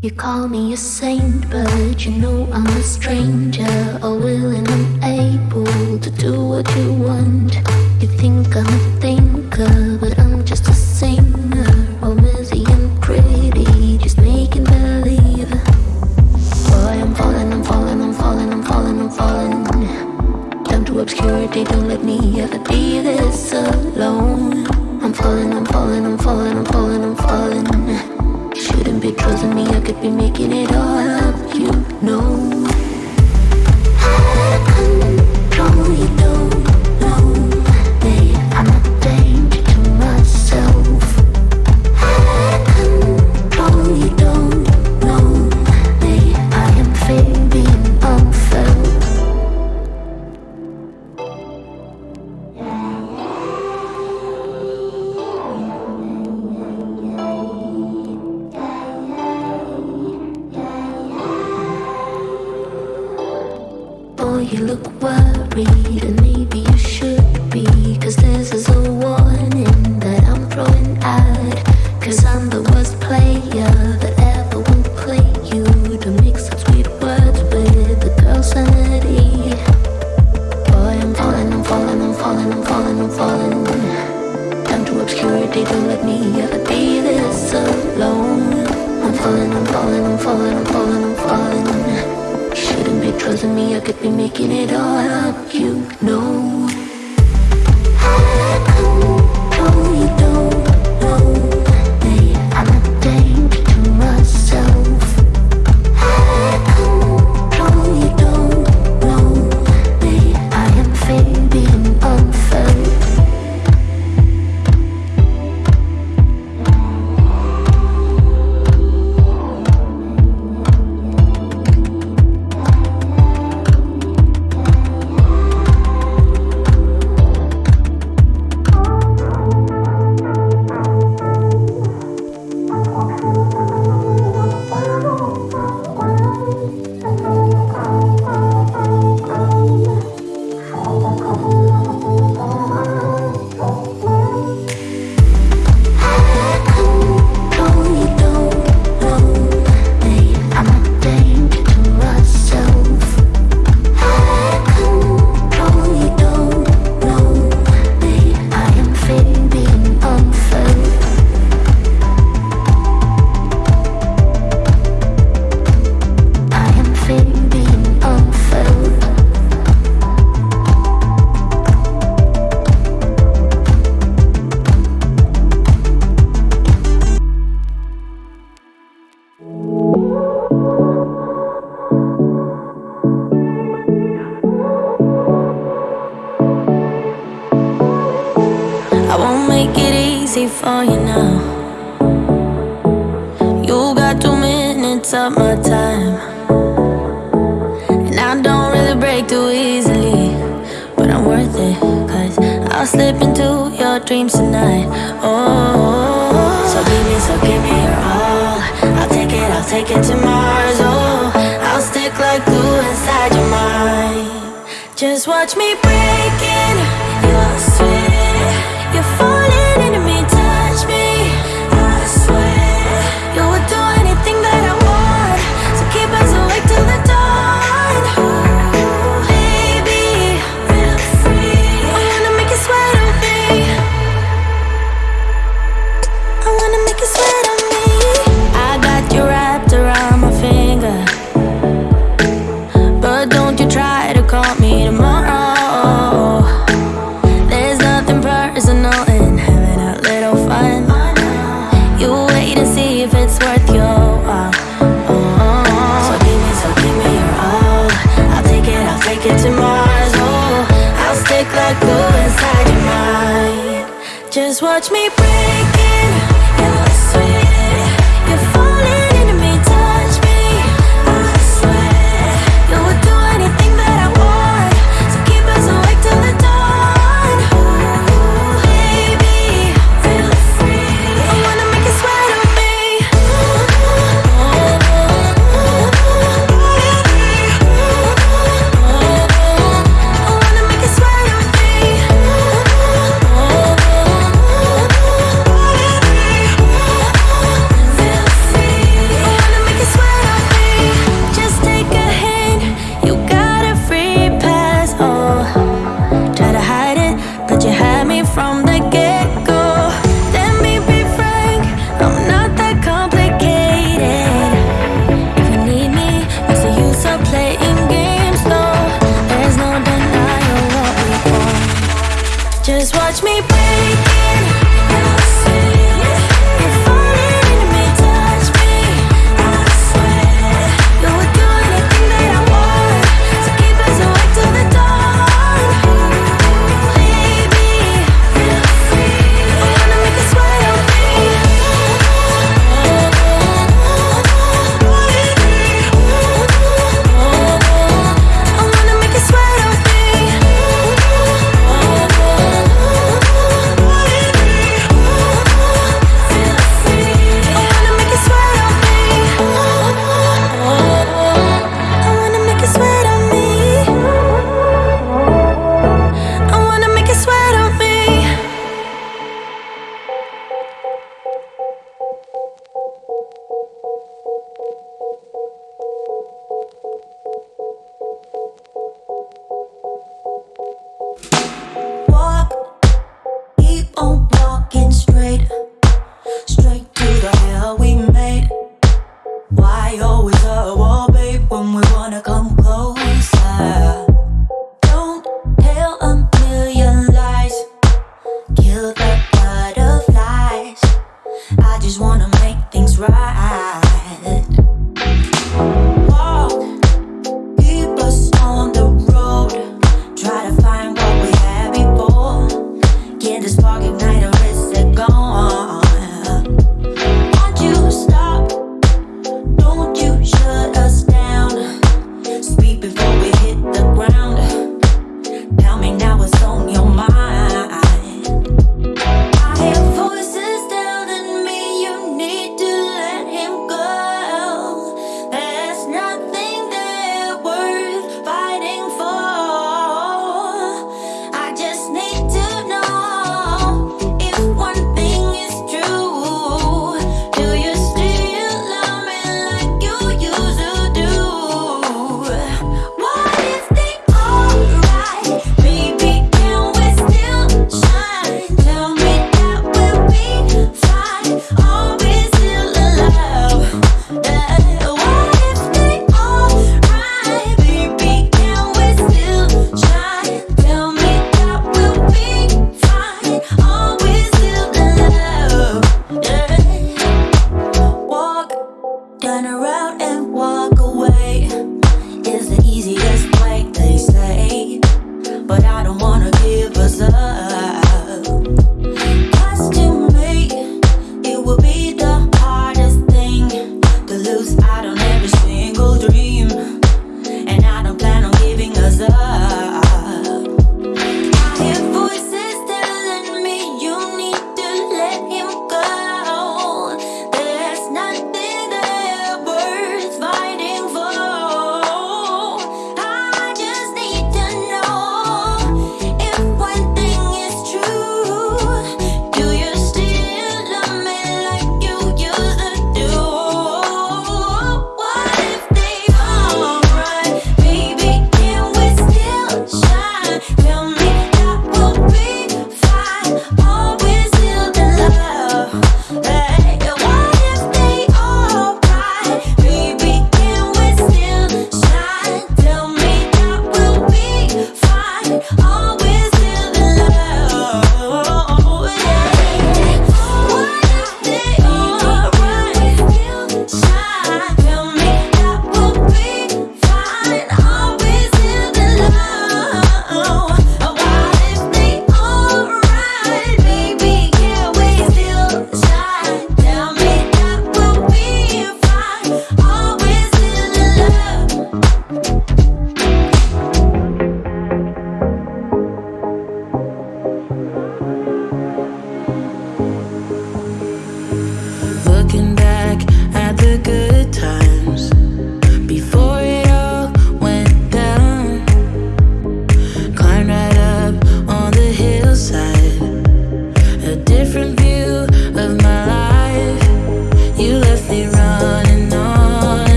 You call me a saint, but you know I'm a stranger. All willing and able to do what you want. You think I'm a thinker, but I'm just a singer. All busy and pretty, just making believe. Boy, I'm falling, I'm falling, I'm falling, I'm falling, I'm falling. Down to obscurity, don't let me ever be this alone. you look worried, and maybe you should be. Cause this is a warning that I'm throwing out. I'm the be making it all up, you know. easy for you now. You got two minutes of my time. And I don't really break too easily But I'm worth it Cause I'll slip into your dreams tonight. Oh So give me, so give me your all. I'll take it, I'll take it to Mars. Oh, I'll stick like glue inside your mind. Just watch me break in. touch me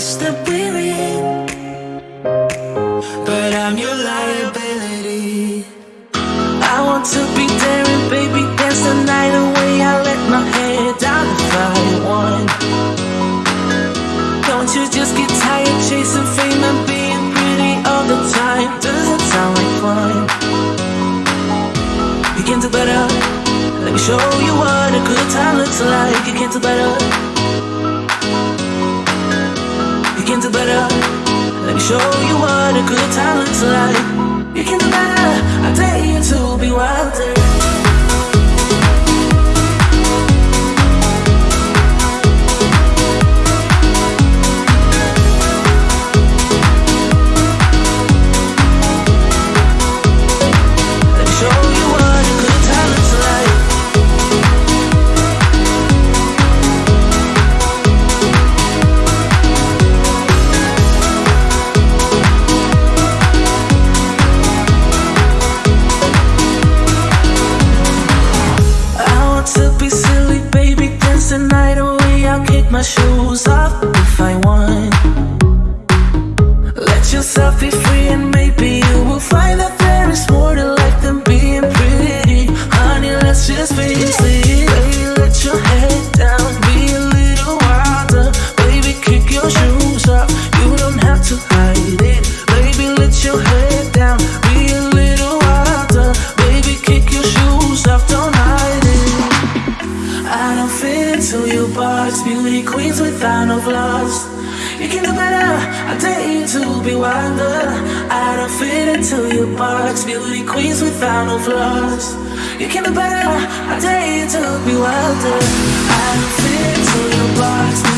place that we're in. But I'm your liability. I want to be daring, baby, dance the night away. I let my hair down if I want. Don't you just get tired chasing fame and being pretty all the time? Doesn't sound like fun? You can do better. Let me show you what a good time looks like. You can do better can do better. Let me show you what a good time looks like. You can do better. I dare you to be wilder. You can be better, I dare you to be wilder. I fit to your box.